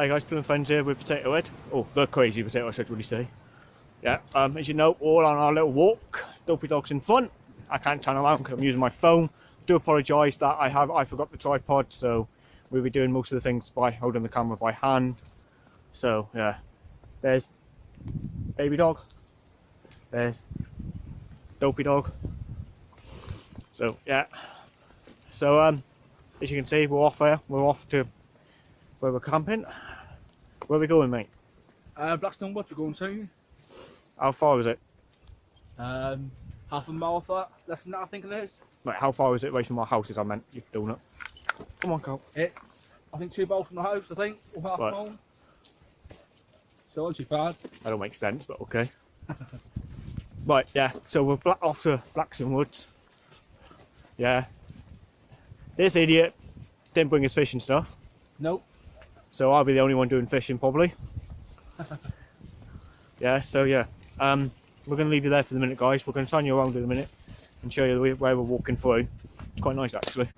Hi guys, Plum Friends here with Potato Head. Oh, the crazy potato I should really say. Yeah, um, as you know, all on our little walk. Dopey Dog's in front. I can't turn around because I'm using my phone. Do apologise that I have I forgot the tripod, so we'll be doing most of the things by holding the camera by hand. So yeah, there's baby dog. There's dopey dog. So yeah. So um, as you can see, we're off there. We're off to where we're camping. Where are we going, mate? Uh, Blackstone, what you going to? How far is it? Um, half a mile for that, less than that I think it is. Right, how far is it away from our houses? I meant, you donut. Come on, Carl. It's, I think two miles from the house, I think, or half Right. a mile. So not too bad. That don't make sense, but okay. right, yeah. So we're black off to Blackstone Woods. Yeah. This idiot didn't bring his fishing stuff, Nope. So I'll be the only one doing fishing probably. yeah. So yeah. Um, we're gonna leave you there for the minute, guys. We're gonna turn you around in a minute and show you the way- where we're walking through. It's quite nice actually.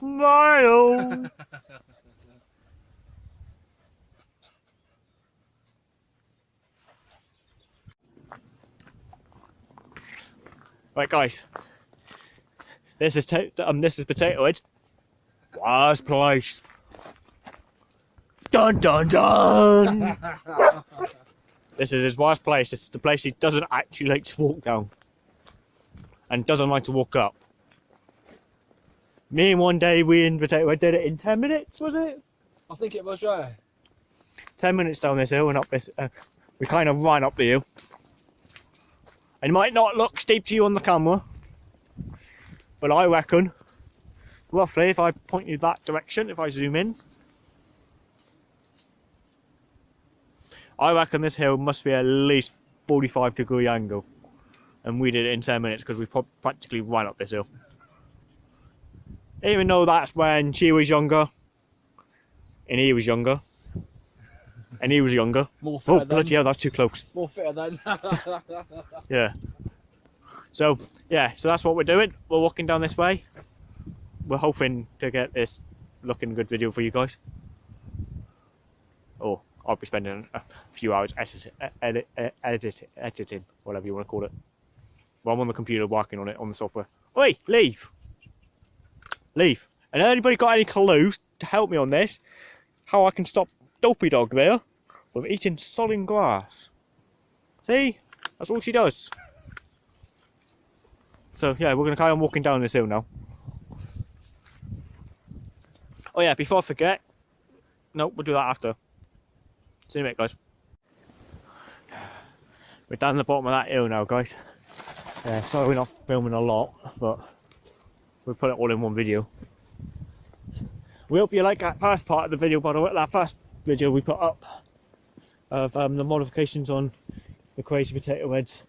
Smile. right, guys. This is to- um. This is potato head. Worst place. Dun dun dun. this is his worst place. This is the place he doesn't actually like to walk down, and doesn't like to walk up. Me and one day we in potato head did it in ten minutes. Was it? I think it was, yeah. 10 minutes down this hill and up this uh, we kind of ran up the hill it might not look steep to you on the camera but I reckon roughly if I point you that direction if I zoom in I reckon this hill must be at least 45 degree angle and we did it in 10 minutes because we practically ran up this hill even though that's when she was younger and he was younger and he was younger More Oh, fitter than. bloody hell, that's too close. More fitter than. Yeah. So, yeah, so that's what we're doing. We're walking down this way. We're hoping to get this looking good video for you guys. Oh, I'll be spending a few hours edit, edit, edit, editing, whatever you want to call it. Well, I'm on the computer working on it, on the software. Oi, leave! Leave. And anybody got any clues to help me on this? How I can stop Dopey Dog there from eating solid grass? See? That's all she does. So yeah, we're gonna carry on walking down this hill now. Oh yeah, before I forget, no, we'll do that after. See you in a guys. We're down the bottom of that hill now, guys. Yeah, sorry we're not filming a lot, but we'll put it all in one video. We hope you like that first part of the video, by the way, that first video we put up of um, the modifications on the Crazy Potato Heads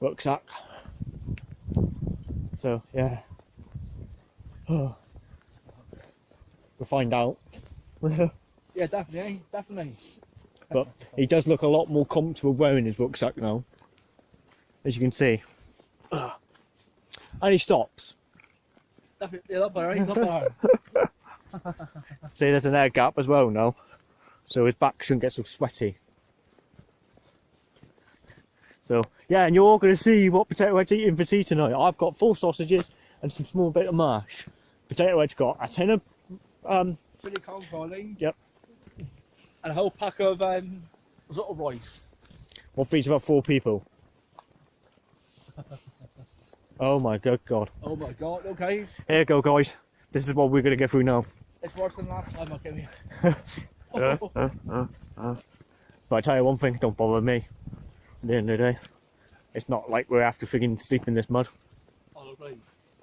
rucksack. So yeah, we'll find out. yeah, definitely, definitely. but he does look a lot more comfortable wearing his rucksack now, as you can see. And he stops. Definitely, not better, ain't not better. See, there's an air gap as well now, so his back shouldn't get so sweaty. So yeah, and you're all going to see what Potato Head's eating for tea tonight. I've got four sausages and some small bit of mash. Potato Head's got a tin of um, Chili con carne. Yep. And a whole pack of um, sort of rice. what feeds about four people. Oh my good god. Oh my god, okay. Here you go, guys. This is what we're gonna get through now. It's worse than last time I came here. Uh, uh, uh, uh. But I tell you one thing, don't bother me. At the end of the day, it's not like we have to friggin' sleep in this mud. Oh.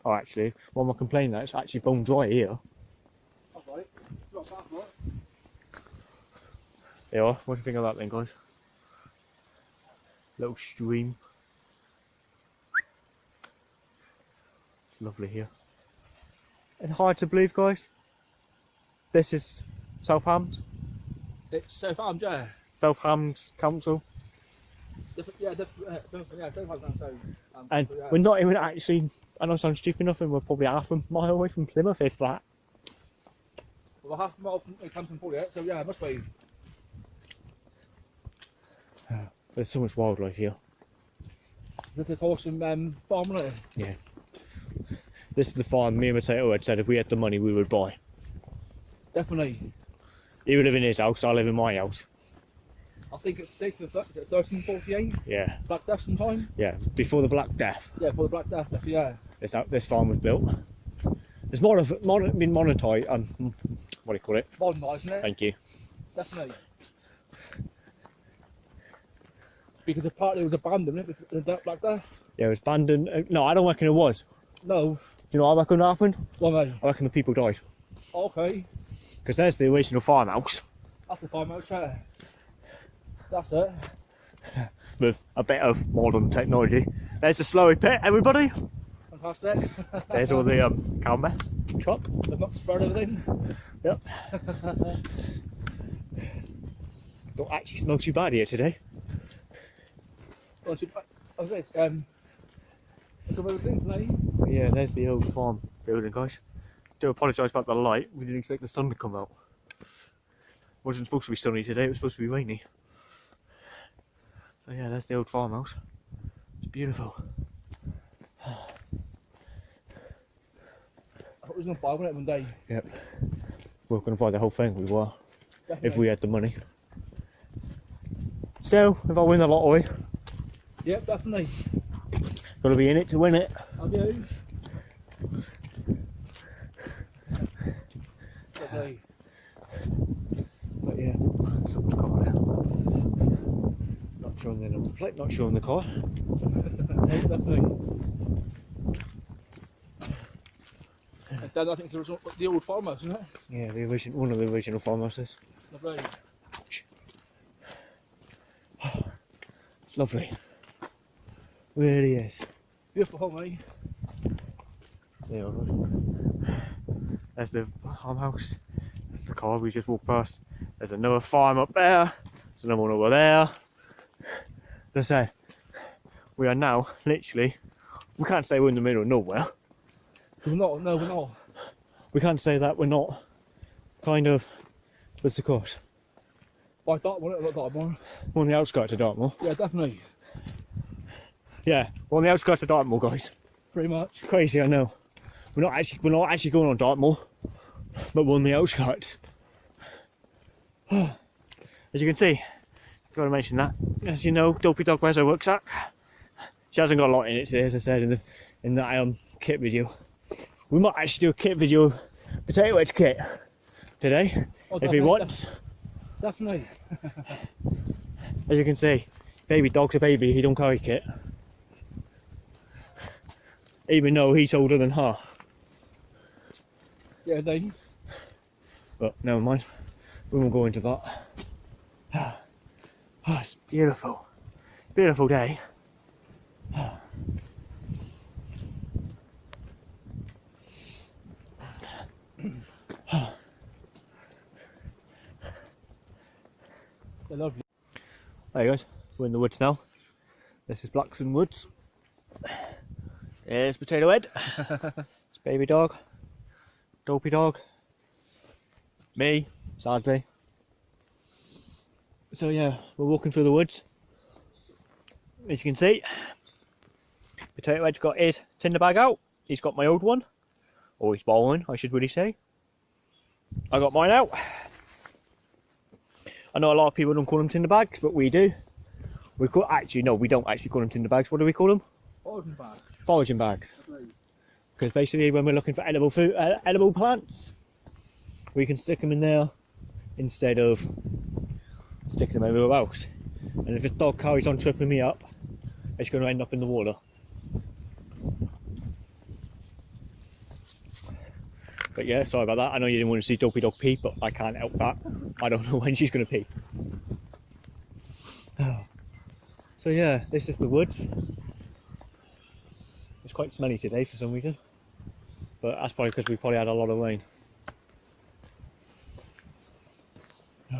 Oh, actually, one more complaint that? It's actually bone dry here. Alright. Not? Yeah, what do you think of that then, guys? Little stream. Lovely here. And hard to believe, guys. This is South Hams, It's so farm, yeah. South Hams Council, Different, yeah, different, uh, different, yeah, different farm, so, um, and so, yeah. we're not even actually. I know I sound stupid enough, and we're probably half a mile away from Plymouth, if that. Well, half a mile from it comes from Pauliette, so yeah, it must be. There's so much wildlife here. This is awesome um, farm, isn't it? This is the farm me and Mateo had said if we had the money we would buy. Definitely. He would live in his house, I live in my house. I think it's dates of 1348, Yeah, Black Death sometime. yeah. Before the Black Death, Yeah, for the Black Death, yeah. this this farm was built. It's more of mon, been monetized. Um, what do you call it? Modernised, isn't it? Thank you. Definitely. Because apparently it was abandoned, isn't it? The Black Death. Yeah, it was abandoned. uh, No, I don't reckon it was. No. Do you know what I reckon happened? Well, mate. I reckon the people died. Okay. Because there's the original farmhouse That's the farm outside. That's it. with a bit of modern technology. There's the Slurry pit, everybody. Fantastic. There's all the um, cow mess truck. They've not spared everything. Yep. Don't actually smell too bad here today. Well, What's this? Um, look at everything today. But yeah, there's the old farm building, guys. Do apologise about the light. We didn't expect the sun to come out. wasn't supposed to be sunny today. It was supposed to be rainy. So yeah, that's the old farmhouse. It's beautiful. I thought we was going to buy one one day. Yep. We are going to buy the whole thing. We were, Definitely. if we had the money. Still, if I win the lottery, Yep, definitely. Got to be in it to win it. I do. Lovely. But yeah, so much car there. Not showing the number plate, not showing the car. Yes, definitely. And then I think there was the old farmhouse, isn't it? Yeah, the original, one of the original farmhouses. Lovely. It's lovely. Really is. Beautiful home, eh? There we go. There's the farmhouse. There's the car we just walked past. There's another farm up there. There's another one over there. As I say, we are now literally, we can't say we're in the middle of nowhere. We're not, no, we're not. We can't say that we're not kind of, what's the course? By Dartmoor, not Dartmoor. We're on the outskirts of Dartmoor. Yeah, definitely. Yeah, we're on the outskirts of Dartmoor, guys. Pretty much. Crazy, I know. We're not actually, we're not actually going on Dartmoor, but we're on the outskirts. As you can see, I've got to mention that. As you know, Dopey Dog wears her rucksack. She hasn't got a lot in it today, as I said in the in that um, kit video. We might actually do a kit video, potato wedge kit, today, Oh, if he wants. Definitely. As you can see, baby dog's a baby, he don't carry kit. Even though he's older than her. Yeah, they. But never mind. We won't go into that. Oh, it's beautiful. Beautiful day. They're lovely. There you guys. We're in the woods now. This is Blackson Woods. There's Potato Head. it's Baby Dog. Dopey Dog. Me, sadly. So yeah, we're walking through the woods. As you can see, Potato Head's got his tinder bag out. He's got my old one. Or he's borrowing, I should really say. I got mine out. I know a lot of people don't call them tinder bags, but we do. We call actually no, we don't actually call them tinder bags. What do we call them? Origin bag. Foraging bags. Because basically, when we're looking for edible food, uh, edible plants, we can stick them in there instead of sticking them everywhere else. And if this dog carries on tripping me up, it's going to end up in the water. But yeah, sorry about that. I know you didn't want to see Dopey Dog pee, but I can't help that. I don't know when she's going to pee. So yeah, this is the woods. It's quite smelly today for some reason, but that's probably because we probably had a lot of rain.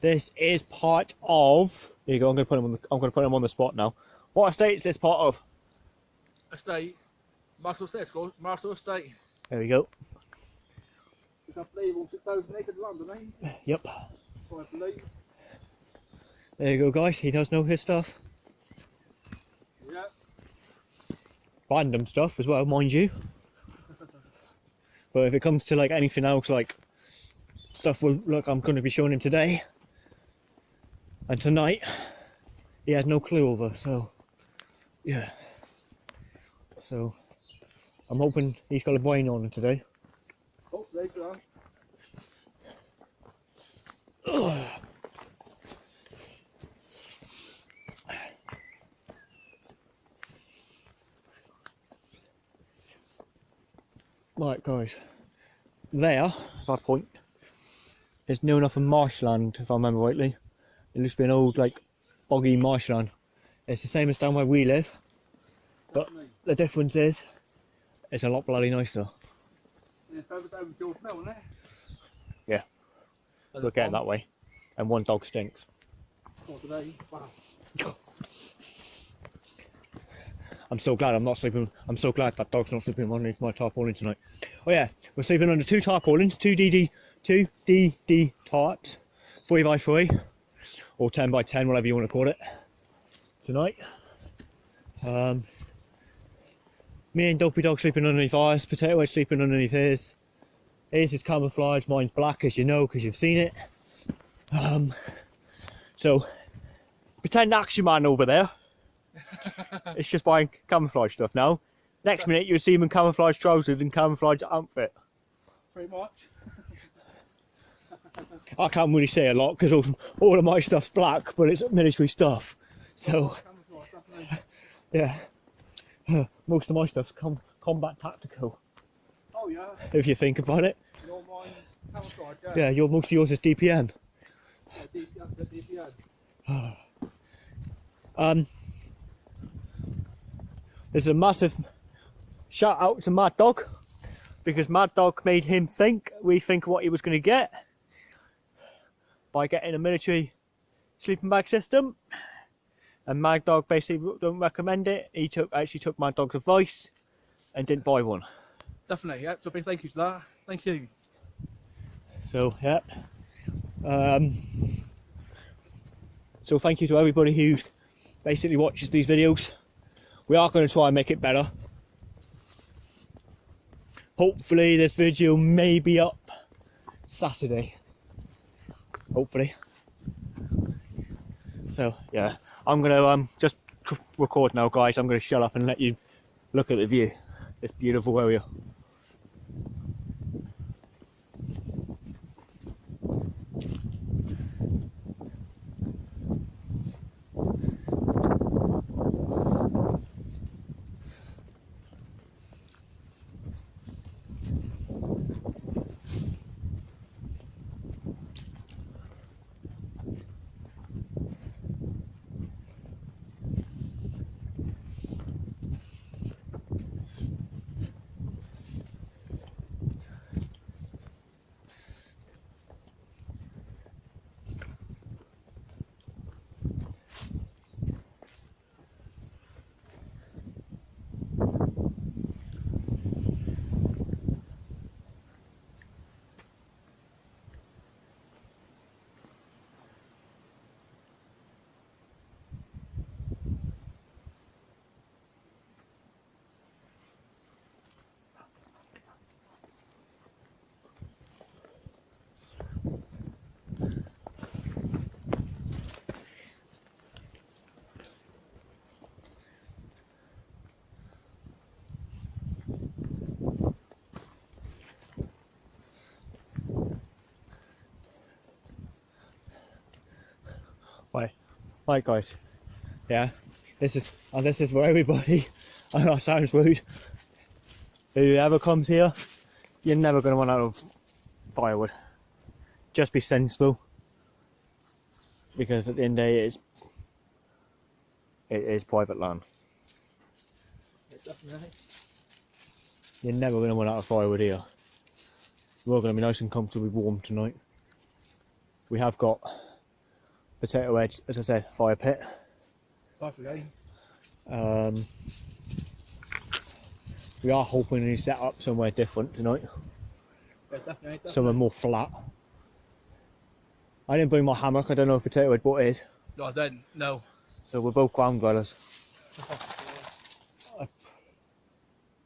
This is part of. Here you go. I'm going to put him on the. I'm going to put him on the spot now. What estate is this part of? Estate. Marshall Estate, Scott. Marshall Estate. There we go. It's I believe on 6,000 acres of land? Yep. I believe. There you go, guys. He does know his stuff. Random stuff as well, mind you. But if it comes to like anything else, like stuff, we look, I'm going to be showing him today and tonight, he had no clue over. So, yeah. So, I'm hoping he's got a brain on him today. Hopefully, so. Right, guys. There, if I point, is near enough a marshland, if I remember rightly. It used to be an old, like, boggy marshland. It's the same as down where we live. But- The difference is, it's a lot bloody nicer. Yeah, further down with George Mill, isn't it? Yeah. There's We're a getting that way. And one dog stinks. for today. Wow. I'm so glad I'm not sleeping. I'm so glad that dog's not sleeping underneath my tarpaulin tonight. Oh yeah, we're sleeping under two tarpaulins, two DD, two DD tarps, three by three, or ten by ten, whatever you want to call it. Tonight, um, me and Dopey Dog sleeping underneath ours. Potato Head sleeping underneath his. His is camouflage. Mine's black, as you know, because you've seen it. Um, so pretend Action Man over there. it's just buying camouflage stuff now. Next minute you'll see him in camouflage trousers and camouflage outfit. Pretty much. I can't really say a lot because all, all of my stuff's black, but it's military stuff. So yeah, most of my stuff's com- combat tactical. Oh, yeah. If you think about it, Your mine, camouflage, yeah. yeah, your most of yours is DPM. Yeah, DPN. Um, there's a massive shout out to Mad Dog because Mad Dog made him think, rethink what he was going to get by getting a military sleeping bag system. And Mad Dog basically don't recommend it. He took actually took Mad Dog's advice and didn't buy one. Definitely, yeah. So big thank you to that. Thank you. So yeah. Um, so thank you to everybody who basically watches these videos. We are going to try and make it better. Hopefully this video may be up Saturday. Hopefully. So yeah, I'm gonna um just record now, guys. I'm gonna shut up and let you look at the view. This beautiful area. Right, guys. Yeah, this is and this is for everybody. I know it sounds rude. Whoever comes here, you're never going to run out of firewood. Just be sensible, because at the end of the day, it is it is private land. You're never going to run out of firewood here. We're going to be nice and comfortably warm tonight. We have got potato edge, as I said, fire pit. For game. Um, we are hoping to set up somewhere different tonight, Yeah, definitely. definitely. somewhere more flat. I didn't bring my hammock, I don't know if potato head what it is, No, I didn't. No. so we're both ground dwellers. I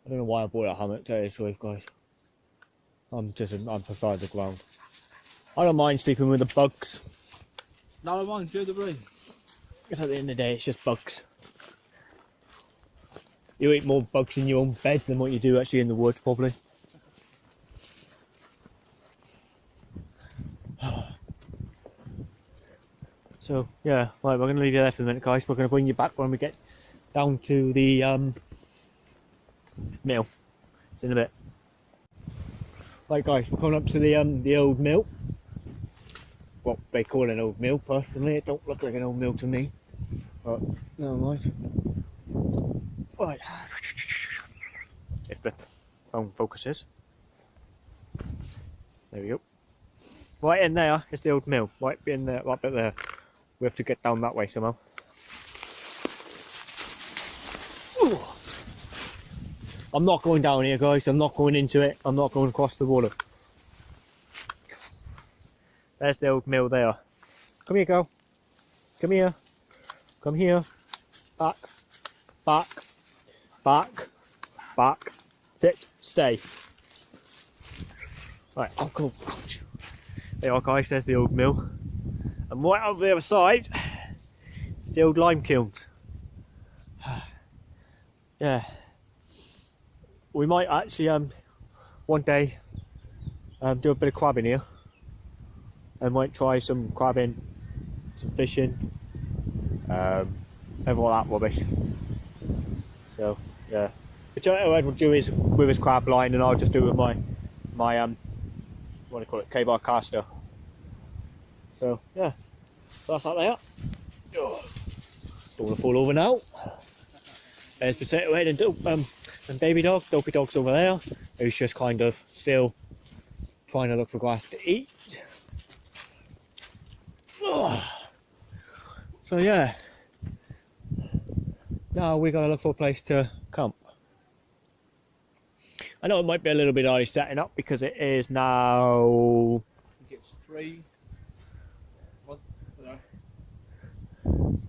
don't know why I bought a hammock, to tell you the truth, guys. I'm just, I prefer the ground. I don't mind sleeping with the bugs, No, I mind. Do the brain. because at the end of the day, it's just bugs. You eat more bugs in your own bed than what you do actually in the woods, probably. So yeah, right, we're going to leave you there for a minute, guys. We're going to bring you back when we get down to the um, mill. It's in a bit. Right, guys, we're coming up to the um, the old mill. What they call an old mill. Personally, it don't look like an old mill to me. But never mind. Right. If the phone focuses. There we go. Right in there is the old mill. Right be in there, right bit there. We have to get down that way somehow. Ooh. I'm not going down here, guys. I'm not going into it. I'm not going across the water. There's the old mill there. Come here, girl. Come here. Come here. Back. Back. Back. Back. Sit. Stay. Right, oh cool. Ouch. There you are guys, there's the old mill. And right over the other side is the old lime kilns. yeah. We might actually um one day um do a bit of crabbing here. And might try some crabbing, some fishing, um, and all that rubbish. So yeah. Which Ed will do is with his crab line and I'll just do with my my um what do you call it, K-bar caster. So yeah. So that's that there. Don't want to fall over now. There's potato head and um and baby dog, dopey dog's over there, who's just kind of still trying to look for grass to eat. Oh. So yeah. Now we gotta look for a place to camp. I know it might be a little bit early setting up because it is now I think it's three. What? I don't know.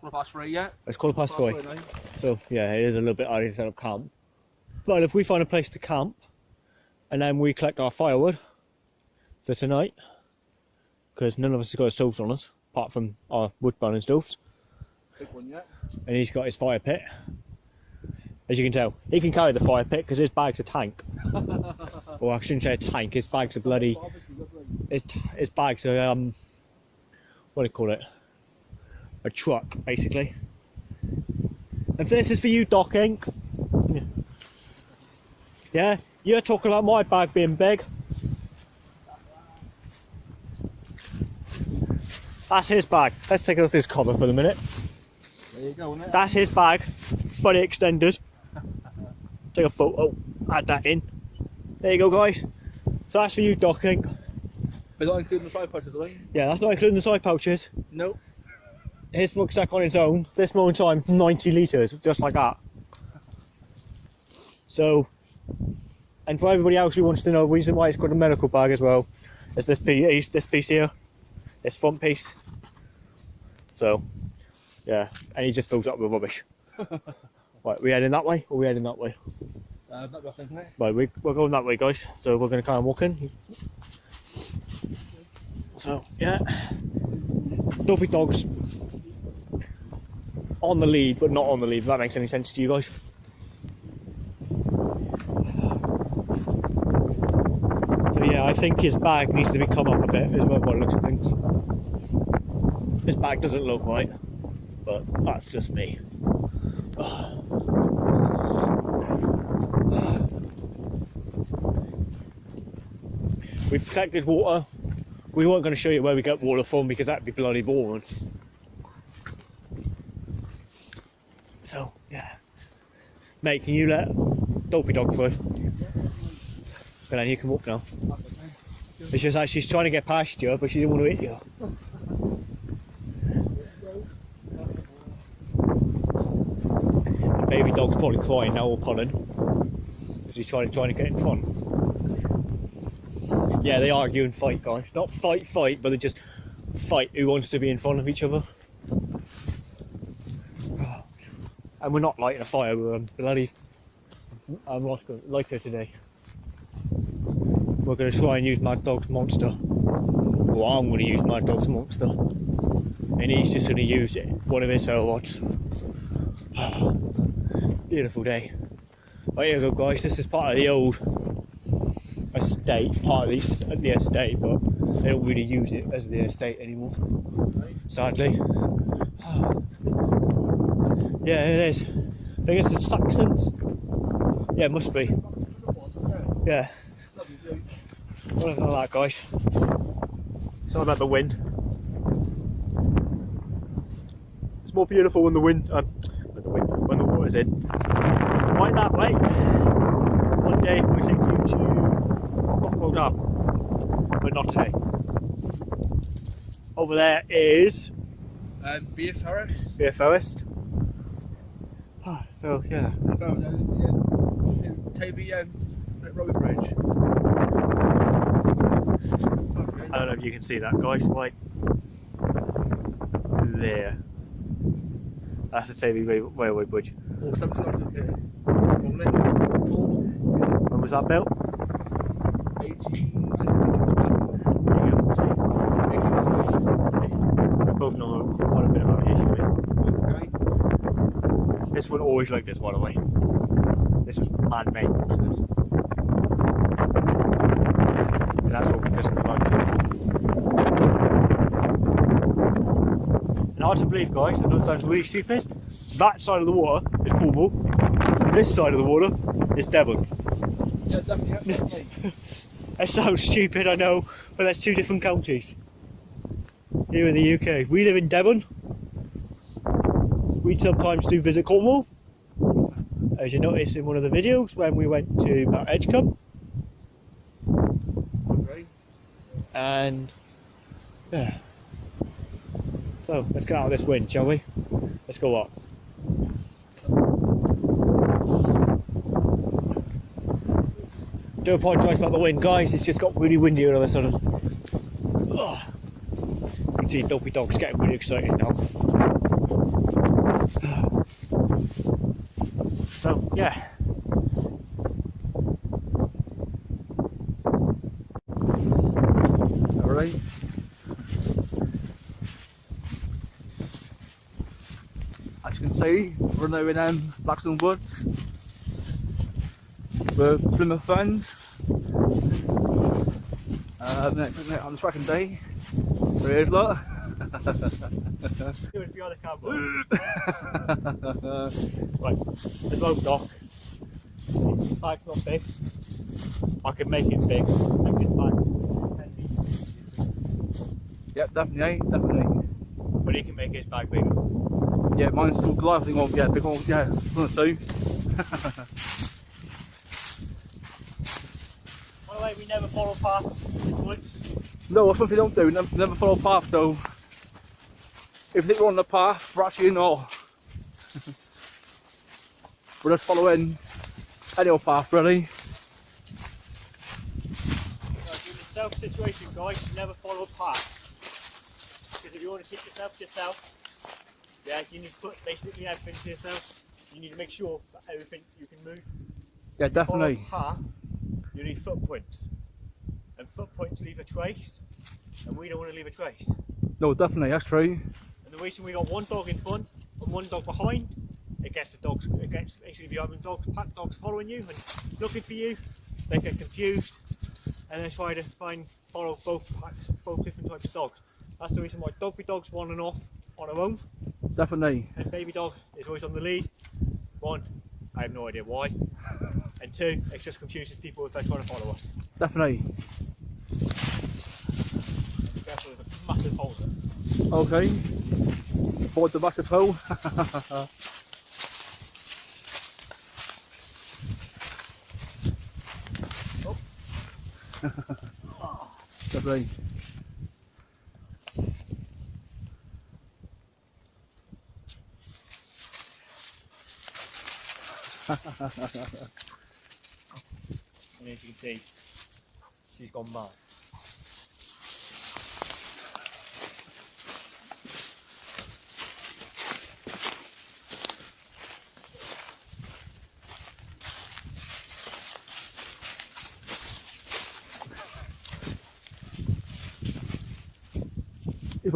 Quarter past three, yeah. it's quarter past three. now. So yeah, it is a little bit early to set up camp. But if we find a place to camp and then we collect our firewood for tonight, because none of us has got stoves on us, apart from our wood burning stoves, Big one, yeah. and he's got his fire pit. As you can tell, he can carry the fire pit because his bag's a tank. or I shouldn't say a tank, his bag's a bloody his, his bag's a um what do you call it a truck basically and this is for you doc Inc. yeah. yeah you're talking about my bag being big that's his bag let's take off his cover for the minute There you go, isn't that's his bag fully extended take a photo add that in there you go guys so that's for you docking. Inc. But not including the side pouches, are they? yeah that's not including the side pouches Nope. his rucksack on its own, this moment in time, 90 litres, just like that. So, and for everybody else who wants to know the reason why it's got a medical bag as well, is this piece, this piece here, this front piece. So, yeah, and he just fills up with rubbish. right, we heading that way or we heading that way? Uh, rough, isn't it? Right, we, we're going that way, guys. So we're going to kind of walk in. So, yeah. Dopey dogs on the lead, but not on the lead, if that makes any sense to you guys. Yeah, I think his bag needs to be come up a bit, is what it looks like. This bag doesn't look right, but that's just me. We've collected water. We weren't going to show you where we get water from because that'd be bloody boring. So, yeah. Mate, can you let Dopey Dog through? Then you can walk now. It's just like she's trying to get past you, but she didn't want to hit you. The baby dog's probably crying now or pulling. Because he's trying, trying to get in front. Yeah, they argue and fight, guys. Not fight, fight, but they just fight who wants to be in front of each other. And we're not lighting a fire, we're um, bloody. I'm going lighter today. We're going to try and use Mad Dog's monster. Well, I'm going to use Mad Dog's monster. And he's just going to use it, one of his rods. Beautiful day. Right here we go, guys. This is part of the old estate, part of the, the estate, but they don't really use it as the estate anymore, sadly. Yeah, it is. I guess it's Saxons. Yeah, it must be. Yeah. Something like that, guys. It's all about the wind. It's more beautiful when the wind, um, when the wind, when the water's in. Right that way. One day we take you to Rockwell Dam, but not today. Over there is Um, Bere Ferrers. Bere Ferrers. Ah, so yeah, Found out in the end. In Toby um, at Robbie Bridge. I don't know if you can see that, guys. Right there. That's the Tavy Railway Bridge. Or something like that. here. Uh, From Lincoln. Called When was that built? 18. I don't think it was There you go, see. 18. We both know quite a bit about history. This one always like this, by the way. This was man-made, most of this. And that's because of the motor. And hard to believe, guys, I know it sounds really stupid. That side of the water is Cornwall. This side of the water is Devon. Yeah, definitely. definitely. That sounds stupid, I know, but that's two different counties here in the UK. We live in Devon. We sometimes do visit Cornwall, as you noticed in one of the videos when we went to Mount Edgcumbe. okay. And yeah. So let's get out of this wind, shall we? Let's go up. Do apologise about the wind, guys. It's just got really windy all of a sudden. Ugh. You can see Dopey Dog's getting really excited now. So yeah. Alright. As you can see, we're now in um, Blackstone Woods. We're Plymouth fans. Uh, next, next, on the second day, there is lot. Do it behind the camera. Right, there's no dock. The bag's not big. I can make it big. Make it bag. yep, definitely, definitely. But he can make his bag bigger. Yeah, mine's still gliding on, yeah, big one, yeah, one or two. By the way, we never follow path in the woods. No, that's what we don't do, never, never follow path though. If we're on the path, we're actually not. we're just following any old path really. Like in the self situation, guys, never follow a path. Because if you want to keep yourself to yourself, yeah, you need to put basically everything to yourself. You need to make sure that everything you can move. Yeah, definitely. path, you need footprints. And footprints leave a trace, and we don't want to leave a trace. No, definitely, that's true. And the reason we got one dog in front and one dog behind, it gets the dogs, it gets basically if you're having dogs, pack dogs following you and looking for you, they get confused and they try to find, follow both packs, both different types of dogs. That's the reason why doggy dog's on and off on her own, Definitely. and baby dog is always on the lead. One, I have no idea why. And two, it just confuses people if they're trying to follow us. Definitely. Careful with a massive hole. Okay. Board the massive hole. Oh. Definitely. And as you can see, she's gone mad.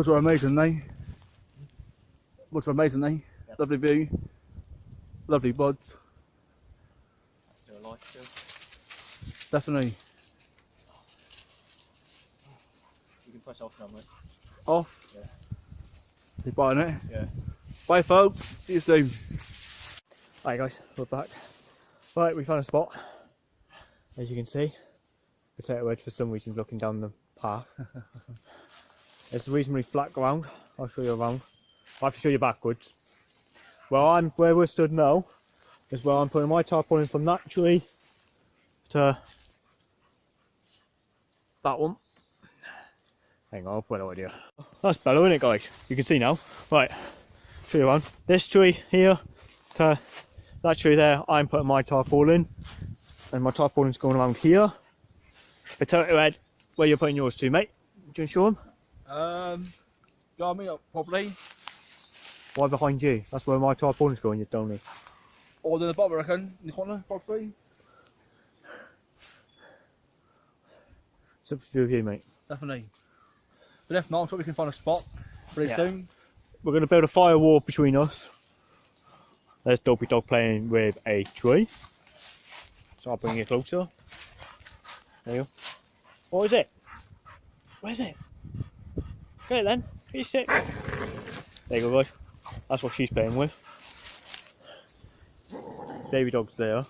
Ones are amazing, they. Looks amazing. Yep. Lovely view. Lovely buds. That's still alive still. Definitely. You can press off now, mate. Off. Yeah. See buying it. Yeah. Bye folks. See you soon. Hi guys, we're back. Right, we found a spot. As you can see, potato wedge for some reason looking down the path. it's reasonably flat ground. I'll show you around. I have to show you backwards. Well, I'm where we're stood now is where I'm putting my tarpaulin from that tree to that one. Hang on, I'll put it over here. That's better, isn't it, guys? You can see now. Right, show you around. This tree here to that tree there, I'm putting my tarpaulin, and my tarpaulin's going around here. Potato head, where you're putting yours to, mate? Do you want to show them? Um, got me up probably. Why behind you? That's where my tarpaulin's going, you don't need. Or in the bottom, I reckon. In the corner, properly. It's up to you, you, mate. Definitely. But if not, I'm sure we can find a spot pretty Yeah. soon. We're going to build a firewall between us. There's Dopey Dog playing with a tree. So I'll bring it closer. There you go. What is it? Where is it? Get it then. Get your stick. There you go, guys. That's what she's playing with. Baby dog's there.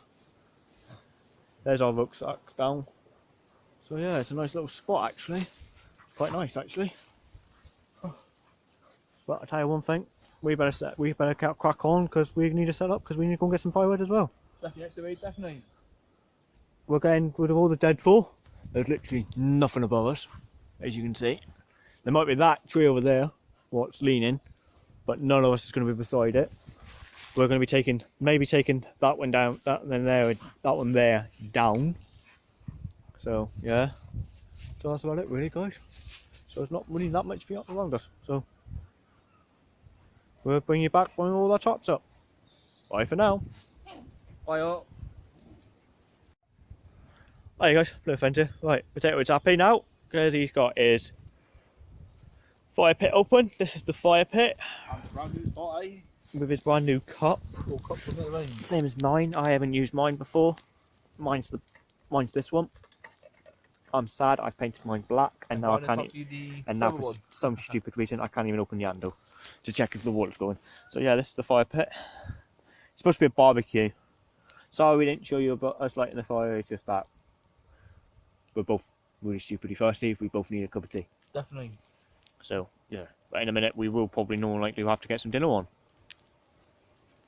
There's our rucksacks down. So yeah, it's a nice little spot actually. Quite nice actually. But I tell you one thing, we better set, we better crack on because we need to set up because we need to go and get some firewood as well. Definitely, definitely. We're getting rid of all the deadfall. There's literally nothing above us, as you can see. There might be that tree over there, what's leaning, but none of us is going to be beside it. We're going to be taking, maybe taking that one down, that one there, that one there down. So yeah, so that's about it, really, guys. So it's not really that much beyond around us. So we'll bring you back when all our tops up. Bye for now. Bye up. Hi guys, Blue Fender. Right, Potato is happy now because he's got his fire pit open. This is the fire pit And brand new eh? with his brand new cup. All cups of it, rain. Same as mine. I haven't used mine before. Mine's the mine's this one. I'm sad. I've painted mine black and now I can't. e- And now for s- some stupid reason I can't even open the handle to check if the water's going. So yeah, this is the fire pit. It's supposed to be a barbecue. Sorry we didn't show you about us lighting the fire. It's just that we're both really stupidly thirsty. We both need a cup of tea. Definitely. So yeah, but in a minute we will probably more likely have to get some dinner on.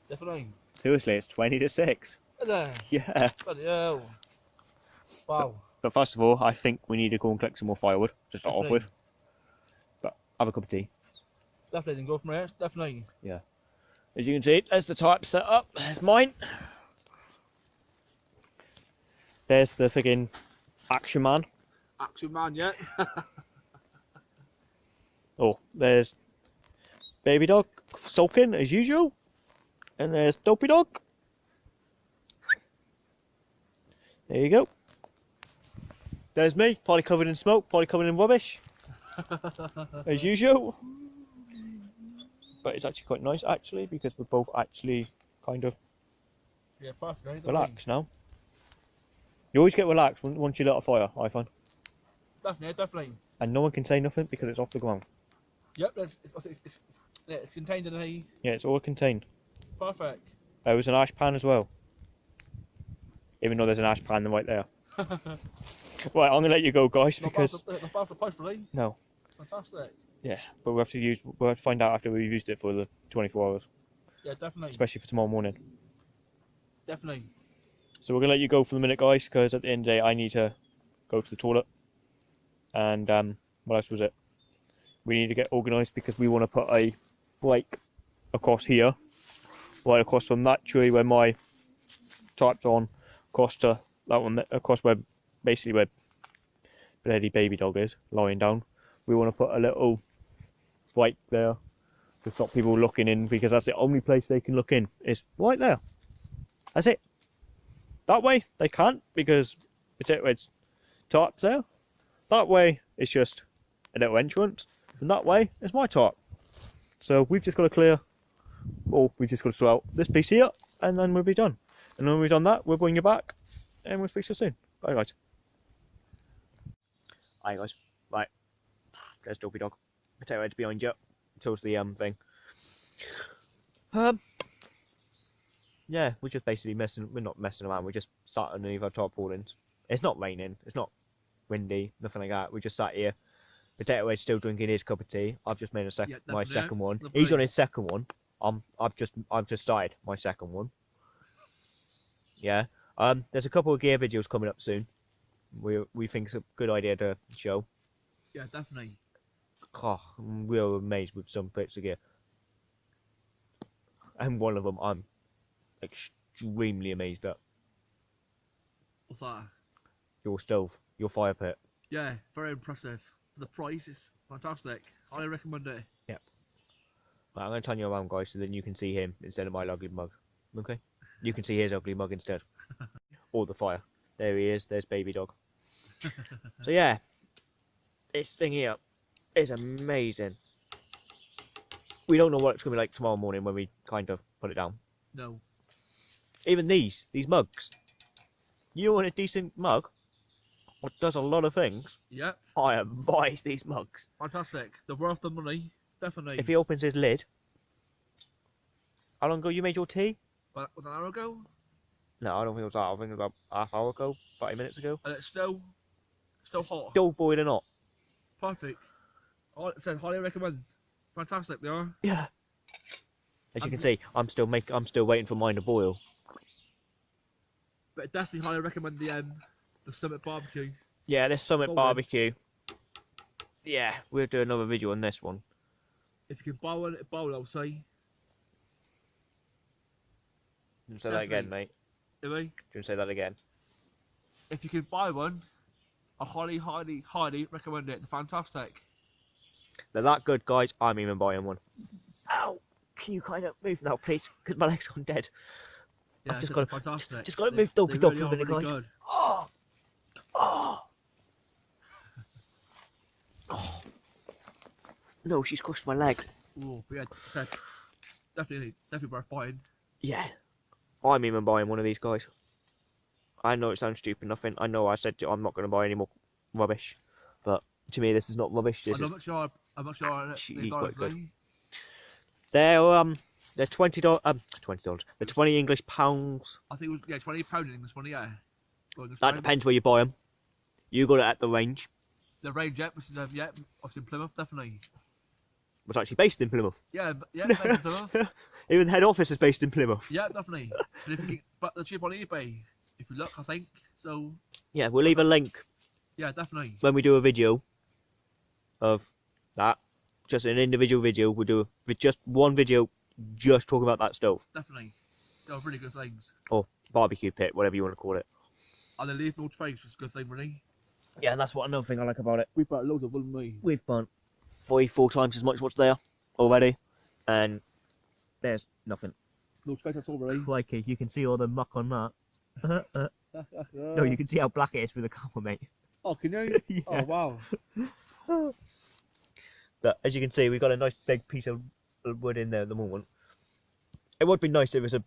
Definitely. Seriously, it's twenty to six. Yeah. Bloody hell. Wow. But first of all, I think we need to go and collect some more firewood to start off with. But have a cup of tea. Definitely didn't go from there. Definitely. Yeah. As you can see, there's the type set up. There's mine. There's the friggin' Action Man. Action man yet. Oh, there's Baby Dog sulking as usual. And there's Dopey Dog. There you go. There's me, partly covered in smoke, partly covered in rubbish. as usual. But it's actually quite nice actually because we're both actually kind of yeah, relaxed now. You always get relaxed once you light a fire, I find. Definitely, definitely. And no one can say nothing because it's off the ground. Yep, it's, it's, it's, it's contained in a Yeah, it's all contained. perfect. Oh, there was an ash pan as well. Even though there's an ash pan right there. Right, I'm gonna let you go, guys, Not because for, not bad for price, really. no, Fantastic. yeah, but we have to use, we'll have to find out after we've used it for the 24 hours, Yeah, definitely. especially for tomorrow morning. Definitely. So we're gonna let you go for the minute, guys, because at the end of the day, I need to go to the toilet. And um, what else was it? We need to get organised because we want to put a break across here, right across from that tree where my type's on, across to that one, across where basically where Lady Baby Dog is lying down. We want to put a little break there to stop people looking in because that's the only place they can look in is right there. That's it. That way they can't because it's tarp's there. That way it's just a little entrance, and that way it's my tarp. So we've just got to clear, or we've just got to sort out this piece here, and then we'll be done. And when we've done that, we'll bring you back, and we'll speak to you soon. Bye guys. Hi guys. Right. There's Dopey Dog. Potato head's behind you. So's the um thing. Um yeah, we're just basically messing. We're not messing around. We're just sat underneath our tarpaulins. It's not raining. It's not windy. Nothing like that. We just sat here. Potato Head's still drinking his cup of tea. I've just made a second, Yeah, my definitely. second one. Lovely. He's on his second one. Um, I've just, I've just started my second one. Yeah. Um, there's a couple of gear videos coming up soon. We we think it's a good idea to show. Yeah, definitely. Oh, real amazed with some bits of gear. And one of them I'm extremely amazed at. What's that? Your stove, your fire pit. Yeah, very impressive. The price is fantastic. Highly recommend it. Right, I'm going to turn you around, guys, so then you can see him instead of my ugly mug. Okay? You can see his ugly mug instead. or the fire. There he is. There's baby dog. So yeah, this thing here is amazing. We don't know what it's going to be like tomorrow morning when we kind of put it down. No. Even these, these mugs. You want a decent mug? What does a lot of things? Yep, I advise these mugs. fantastic. They're worth the money. Definitely. If he opens his lid. How long ago you made your tea? Was an hour ago, No, I don't think it was that. I think it was about half hour ago, 30 minutes ago. and it's still, still hot. Still boiling hot. Perfect. I said highly recommend. Fantastic, they are. Yeah. As you can see, I'm still make I'm still waiting for mine to boil. But definitely highly recommend the um, the Summit Barbecue. Yeah, this Summit barbecue. Yeah, we'll do another video on this one. If you can buy one, buy one, I'll say. You say that again, mate. Anyway, Do you want to say that again? if you can buy one, I highly, highly, highly recommend it. They're fantastic. They're that good, guys. I'm even buying one. Ow! Can you kind of move now, please? Because my leg's gone dead. Yeah, just they're gotta- fantastic. just gotta They- move Dopey they Dog really for a minute, really guys. good. Oh! Oh! Oh! No, she's crushed my leg. Ooh, but yeah, definitely, definitely worth buying. Yeah. I'm even buying one of these guys. I know it sounds stupid, nothing. I know I said to- I'm not going to buy any more rubbish, but to me this is not rubbish. This I'm not sure. I'm not sure. Actually They quite good. they're um they're twenty dollars um twenty dollars. They're twenty English pounds. I think it was yeah, twenty pound in English money. Yeah. English That pound. depends where you buy them. You got it at the range. The range, yeah, which is um, yeah, obviously in Plymouth, definitely. Was actually based in Plymouth. Yeah, yeah, based in Plymouth. Even the head office is based in Plymouth. Yeah, definitely. But if you can, but they're cheap on eBay. If you look, I think so. Yeah, we'll leave a link Yeah, definitely. when we do a video of that. Just an individual video. We'll do with just one video, just talking about that stove, Definitely. They're really good things. Or barbecue pit, whatever you want to call it. And they leave no trace, which is a good thing, really. Yeah, and that's what another thing I like about it. We bought loads of them, me. We've burnt five, four times as much what's there already, and there's nothing. No trace at all, really. Crikey, you can see all the muck on that. Uh-huh. no, you can see how black it is through the camera, mate. Oh, can you? Yeah. Oh, wow. But as you can see, we've got a nice big piece of wood in there at the moment. It would be nice if it was a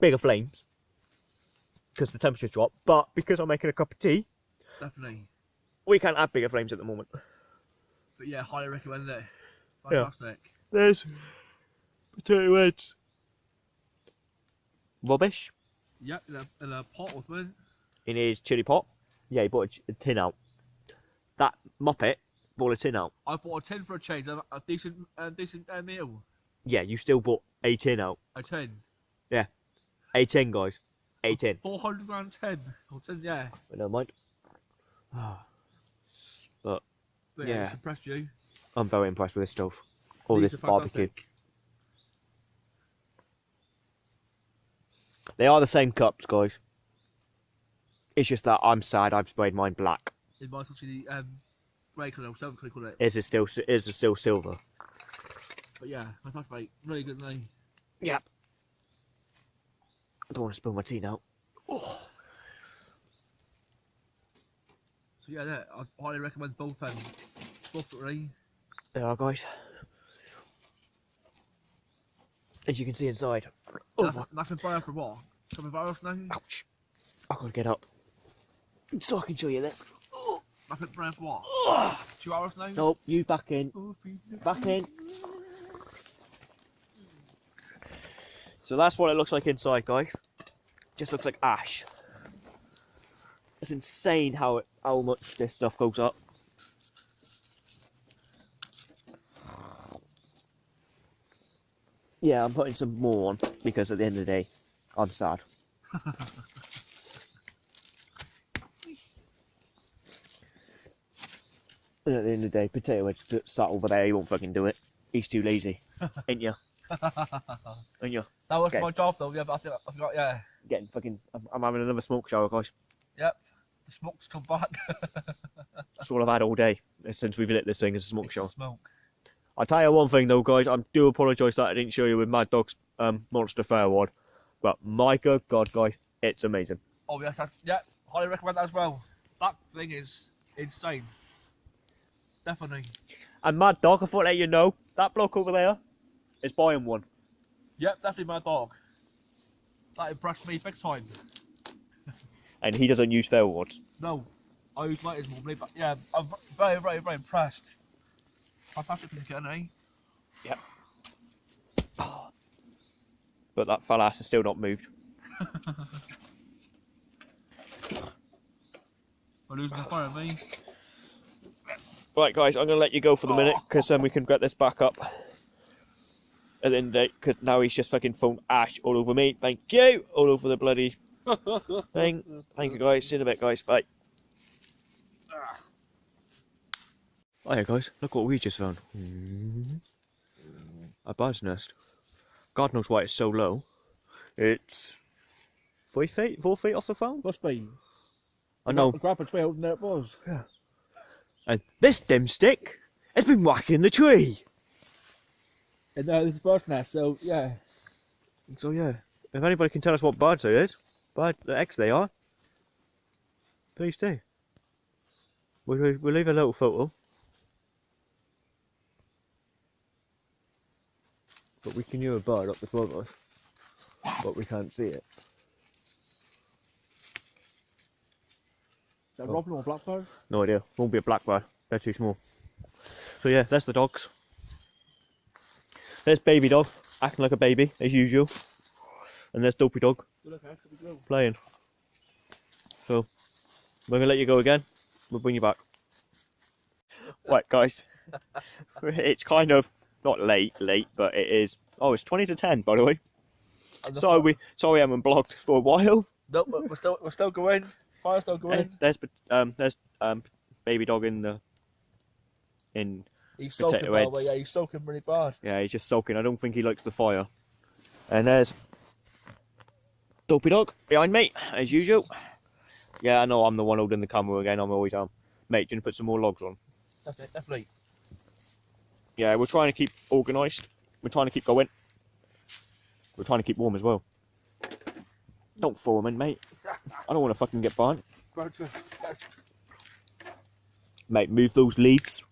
bigger flames, because the temperature's dropped. But because I'm making a cup of tea, Definitely. we can't have bigger flames at the moment. But yeah, highly recommend it. Yeah. Fantastic. There's potato heads. Rubbish. Yep, in a, in a pot or something. In his chili pot. Yeah, he bought a a tin out. That muppet bought a tin out. I bought a tin for a change, a, a decent, a decent uh, meal. Yeah, you still bought a tin out. A tin. Yeah. A tin, guys. A tin. 400 grand tin. Or tin, yeah. But never mind. But yeah, Yeah. it's impressed you. I'm very impressed with this stuff. All These this barbecue. They are the same cups, guys. It's just that I'm sad I've sprayed mine black. It might actually the um, grey colour or silver colour, call it. Is it still is it still silver? But yeah, fantastic, mate. Really good name. Yep. I don't want to spill my tea now. Oh. So yeah, yeah I highly recommend both um, both three. There are, guys. As you can see inside. Oh, Nothing, nothing better for what? Coming virus now? ouch. I've got to get up. So I can show you this. Nothing better for what? Two hours now? Nope, you back in. Oh, Back in. So that's what it looks like inside, guys. Just looks like ash. It's insane how it, how much this stuff goes up. Yeah, I'm putting some more on because at the end of the day, I'm sad. and at the end of the day, potato head st- sat over there. He won't fucking do it. He's too lazy, ain't you? Ain't you? that was Okay. my job though, yeah, but I, think, I forgot, yeah. Getting fucking. I'm, I'm having another smoke shower, guys. Yep. The smoke's come back. That's all I've had all day since we've lit this thing is a smoke It's shower. smoke. I tell you one thing though, guys. I do apologise that I didn't show you with Mad Dog's um, Monster Fair one, but my good God, guys, it's amazing. Oh yes, that's, yeah, highly recommend that as well. That thing is insane. Definitely. And Mad Dog, I thought I'd let you know that bloke over there is buying one. Yep, definitely my dog. That impressed me big time. and he doesn't use fair words. No, I use lighters normally, but yeah, I'm very, very, very impressed. Fantastic thing to get, eh? Yep. But that fella has still not moved. I'm losing the fire, me. Right, guys, I'm gonna let you go for the minute because then we can get this back up. And then end of the day, because now he's just fucking thrown ash all over me. Thank you, all over the bloody thing. Thank you, guys. See you in a bit, guys. Bye. Hiya, guys. Look what we just found. A bird's nest. God knows why it's so low. It's three feet, four feet off the ground. Must be. I know. Grab a trail, and there it was. And this dim stick has been whacking the tree. And uh, this is bird's nest, so yeah. So yeah, if anybody can tell us what birds it is, bird the X they are, please do. We'll, we'll we'll leave a little photo. But we can hear a bird up the front us, but we can't see it. Is that Oh. robin or a blackbird? No idea. Won't be a blackbird. They're too small. So yeah, that's the dogs. There's baby dog, acting like a baby as usual. And there's dopey dog Good, okay, should we go? playing. So we're gonna let you go again. We'll bring you back. Right, guys. it's kind of not late, late, but it is. Oh, it's twenty to ten, by the way. Sorry, we sorry, I haven't blogged for a while. No, we're we're still, we're still going. Fire's still going. There's um, there's um, baby dog in the in He's soaking, by the way. Yeah, he's soaking really bad. Yeah, he's just soaking. I don't think he likes the fire. And there's Dopey Dog behind me, as usual. Yeah, I know I'm the one holding the camera again. I'm always um, mate. Do you want to put some more logs on? Definitely, definitely. Yeah, we're trying to keep organised. We're trying to keep going. We're trying to keep warm as well. Don't fall in, mate. I don't want to fucking get burnt. Birds with yes, Mate, move those leaves.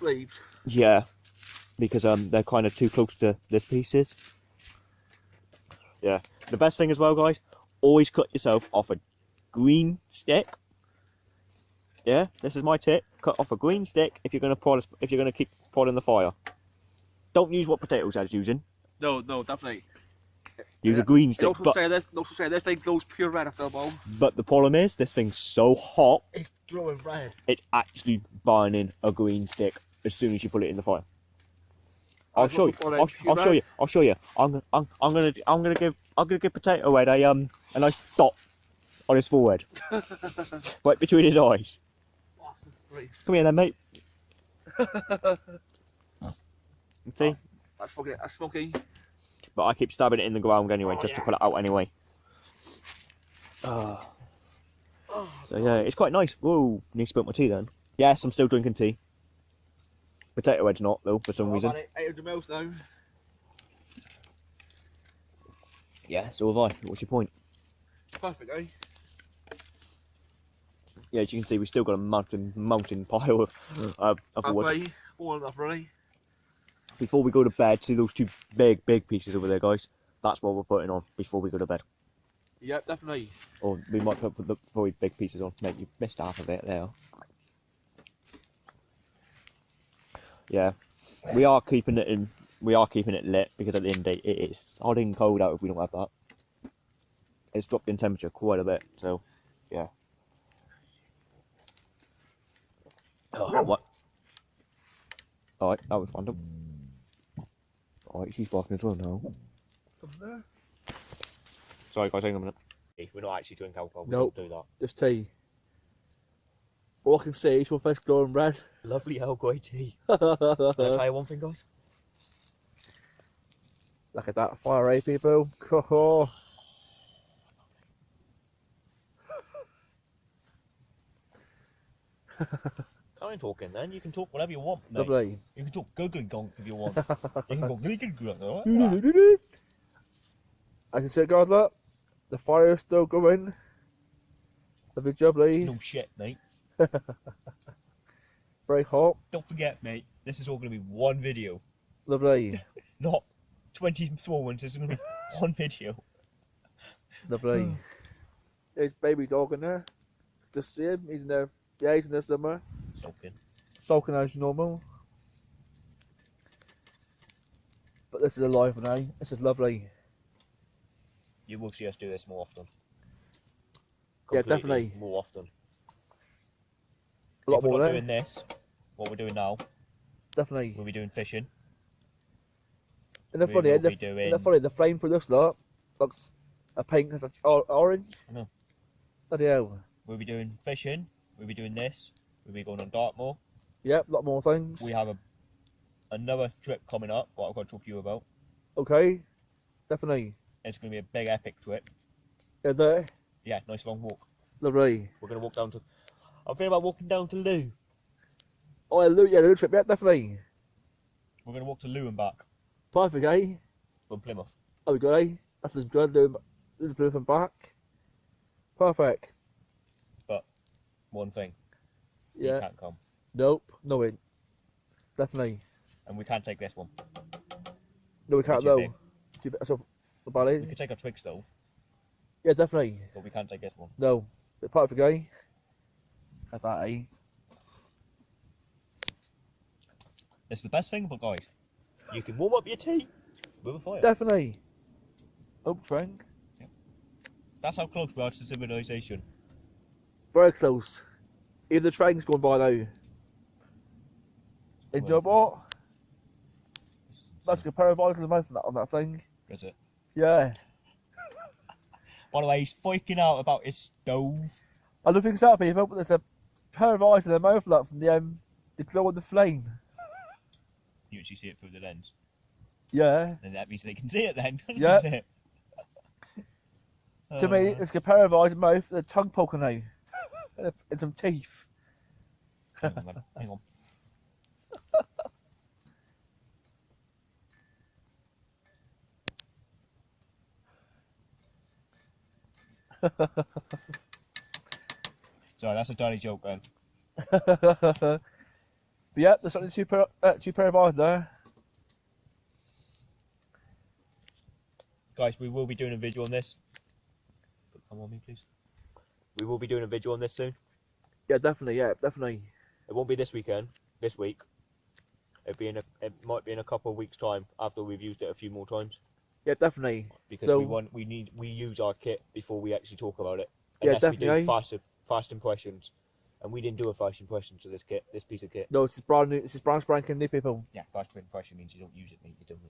leaves. Yeah, because um they're kind of too close to this pieces. Yeah, the best thing as well, guys, always cut yourself off a green stick. Yeah, this is my tip. Cut off a green stick if you're gonna prod, if you're gonna keep prodding the fire. don't use what potatoes I was using. No, no, definitely. Use Yeah. a green stick. also But, say this. They also say this thing glows pure red after a bowl. but the problem is, this thing's so hot, It's glowing red. it's actually burning a green stick as soon as you put it in the fire. I'll show you. I'll. I'll show you. I'll show you. I'm, gonna- I'm, I'm gonna, I'm gonna give, I'm gonna give Potato Head a um, a nice dot on his forehead, right between his eyes. Come here, then, mate. See? That's smoky. That's smoky. But I keep stabbing it in the ground anyway, Oh, just to yeah. pull it out anyway. Ah. So yeah, it's quite nice. Whoa, need to spilt my tea then. Yes, I'm still drinking tea. Potato Head's not though, for some reason. 800 mils now. Yeah, so have I. What's your point? Perfect, eh? Yeah, as you can see, we've still got a mountain mountain pile of, uh, of wood. Halfway. All enough, really. Before we go to bed, see those two big, big pieces over there, guys? That's what we're putting on before we go to bed. Yep, definitely. Or we might put the three big pieces on. Mate, you missed half of it there. Yeah, we are keeping it in. We are keeping it lit because at the end of the day, it is hot and cold out if we don't have that. It's dropped in temperature quite a bit, so yeah. Oh, what? Alright, that was random. Alright, she's barking as well now. Something there? Sorry guys, hang on a minute. We're not actually drinking alcohol, we Nope. don't do that. Just tea. All I can see is your face glowing red. Lovely Earl Grey tea. Look Can I tell you one thing, guys? Look at that fire, eh, people? Oh, Can't talking then. You can talk whatever you want, mate. lovely. You can talk googly gonk if you want. you can go googly gonk. I can see, guys, look. The fire is still going. Lovely, jubbly. No shit, mate. Very hot. Don't forget, mate. This is all going to be one video, Lovely. not twenty small ones. This is going to be one video. Lovely. There's baby dog in there. Just see him. He's in there. Yeah, he's in there somewhere. Soaking. Sulking as normal. But this is alive now. This is lovely. You will see us do this more often. Yeah, definitely. More often. A lot if we're more not doing this, what we're doing now, Definitely. we'll be doing fishing. And the we funny, eh? will the, be and the funny, the frame for this lot looks a pink and a or, orange. I know. Bloody hell. We'll be doing fishing. We'll be doing this. We'll be going on Dartmoor. Yep, a lot more things. We have a another trip coming up. What I've got to talk to you about. Okay. Definitely. It's going to be a big epic trip. Yeah, there. Yeah, nice long walk. Lovely. We're going to walk down to. I'm thinking about walking down to Looe. Oh, yeah, Looe, yeah, Looe trip. Yeah, definitely. We're going to walk to Looe and back Perfect, eh? from Plymouth. Oh, good, eh? That's as good. Looe, Looe and back. Perfect. One thing. You Yeah. can't come. Nope. No way. Definitely. And we can't take this one. No, we can't though. big. Too big. So, about We it. could take our Twix though, Yeah, definitely. but we can't take this one. No. Bit perfect, eh? Like that, eh? It's the best thing, but guys, you can warm up your tea with a fire. Definitely. Oak drink. That's how close we are to civilization. Very close. Even the train's going by now. In Well, what? That's a pair of eyes in the mouth on that, on that thing. Is it? Yeah. By the way, he's freaking out about his stove. I don't think it's that people, but there's a pair of eyes in the mouth like, from the um, the glow of the flame. You actually see it through the lens, Yeah. and that means they can see it then. Yeah. it? To me, Uh, it's a pair of eyes in the mouth, and a tongue poking out, and, some teeth. hang on, hang on. Sorry, that's a dirty joke then. but yeah, there's only two pair, uh, two pair of eyes there. Guys, we will be doing a video on this. Come on me, please. We will be doing a video on this soon. Yeah, definitely. Yeah, definitely. It won't be this weekend, this week. It'd be in a, it might be in a couple of weeks' time after we've used it a few more times Yeah, definitely. because So- we want we need we use our kit before we actually talk about it. Yeah, Unless we definitely. do fast fast impressions, and we didn't do a fast impression to this kit, this piece of kit. No, this is brand new. This is brand spanking new people. Yeah, fast impression means you don't use it, mate. You don't.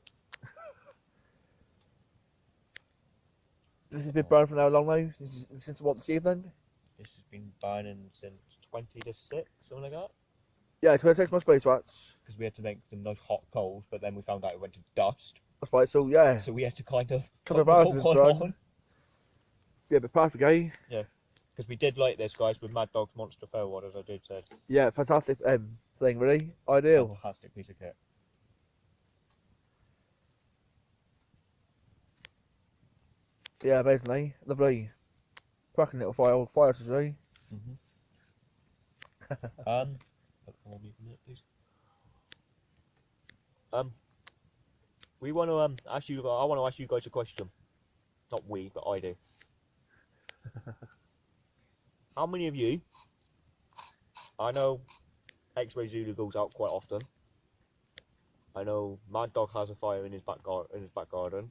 This has been burning for how long now? Since, since what this evening? This has been burning since twenty to six, something like that. Yeah, 26 months space rats. Because we had to make them nice hot coals, but then we found out it went to dust, That's right. So yeah, so we had to kind of Couple of put hours more in one on. yeah, but perfect, eh? Yeah. Because we did like this, guys, with Mad Dog's Monster Fairward, as I did say. Yeah, fantastic um thing, really ideal. Fantastic piece of kit. Yeah, basically. lovely. Cracking little fire, fire today. Um, put more meat in. Um, we want to um ask you. I want to ask you guys a question. Not we, but I do. How many of you? I know X-Ray Zulu goes out quite often. I know Mad Dog has a fire in his back gar- in his back garden.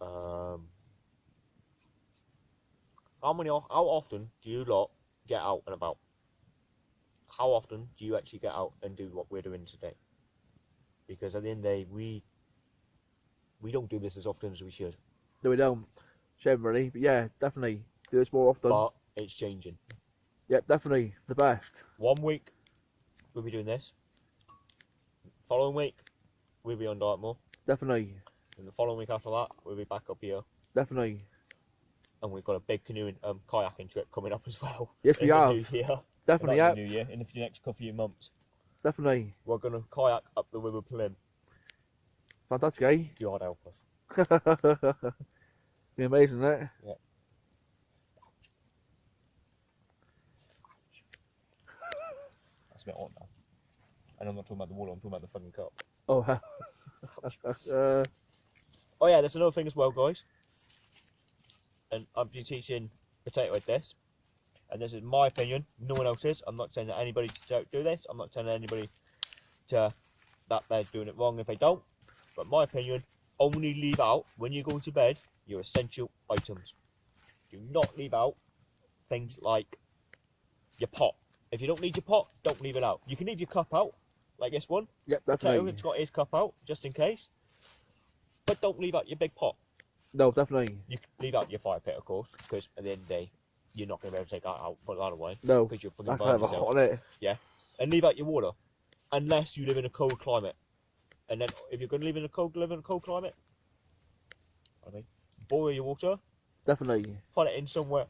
Um, how many? How often do you lot get out and about? how often do you actually get out and do what we're doing today? Because at the end of the day, we we don't do this as often as we should, No, we don't. Shame, really. But yeah, definitely do this more often. but it's changing. Yep, definitely the best. One week we'll be doing this. Following week we'll be on Dartmoor, Definitely, and the following week after that we'll be back up here, definitely. And we've got a big canoeing, um, kayaking trip coming up as well. Yes, we have. Definitely, yeah, in the new year, in the next couple of months, definitely. we're gonna kayak up the River Plym. Fantastic, eh? God help us. Be amazing, isn't it? That's a bit hot now. And I'm not talking about the water, I'm talking about the fucking cup. Oh, uh, Oh yeah, there's another thing as well, guys. And I'm been teaching potato head this, and this is my opinion. No one else's. I'm not saying that anybody to do this. I'm not telling anybody to that they're doing it wrong if they don't. But my opinion, only leave out when you're going to bed your essential items. Do not leave out things like your pot. If you don't need your pot, don't leave it out. You can leave your cup out, like this one. yep, Potato, definitely. it's got his cup out just in case. But don't leave out your big pot. No, definitely. You can leave out your fire pit, of course, because at the end of the day, you're not going to be able to take that out, put that away, No, because you're fucking that's burn kind of yourself. hot, it? And leave out your water, unless you live in a cold climate. And then, if you're going to live in a cold, live in a cold climate, I mean, boil your water, Definitely. put it in somewhere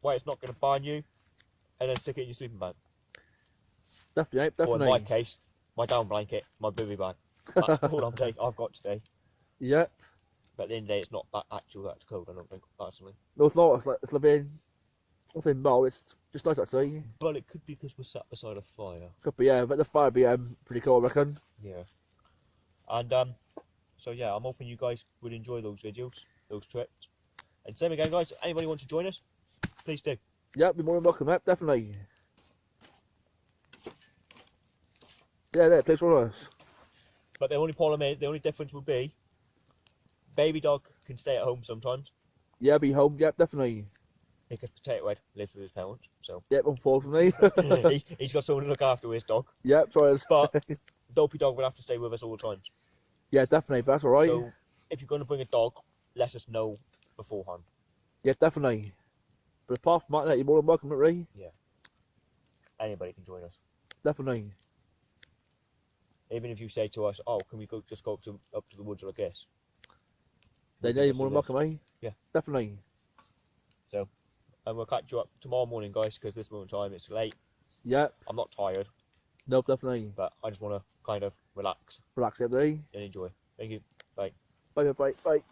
where it's not going to burn you, and then stick it in your sleeping bag. Definitely, mate, Or in my case, my down blanket, my bivvy bag. That's all I'm taking. I've got today. Yep. But at the end of the day, it's not that actual that cold. I don't think personally. No, it's not. It's like it's living. Nothing more. It's just nice actually. But it could be because we're sat beside a fire. Could be yeah, but the fire be um pretty cool, I reckon. Yeah. And um, so yeah, I'm hoping you guys would enjoy those videos, those trips. And same again, guys. Anybody wants to join us? Please do. Yeah, be more than welcome, mate. Definitely. Yeah, there, please for us. But the only problem is, the only difference would be, baby dog can stay at home sometimes Yeah, be home. Yep, definitely. because Potato Head lives with his parents, so Yep, unfortunately. he's, he's got someone to look after his dog. yep, sorry. But Dopey Dog will have to stay with us all the times. yeah, definitely. But that's all right. So if you're going to bring a dog, let us know beforehand. Yeah, definitely. But apart from that, you're more than welcome, Ray. Yeah. Anybody can join us. Definitely. Even if you say to us, "Oh, can we go just go up to up to the woods like this?" Then yeah, you're more than welcome, eh? Yeah. Definitely. So, And we'll catch you up tomorrow morning, guys, because this moment in time it's late. Yep. I'm not tired, No, definitely. but I just want to kind of relax Relax, everybody. and enjoy. Thank you. Bye, bye, bye, bye.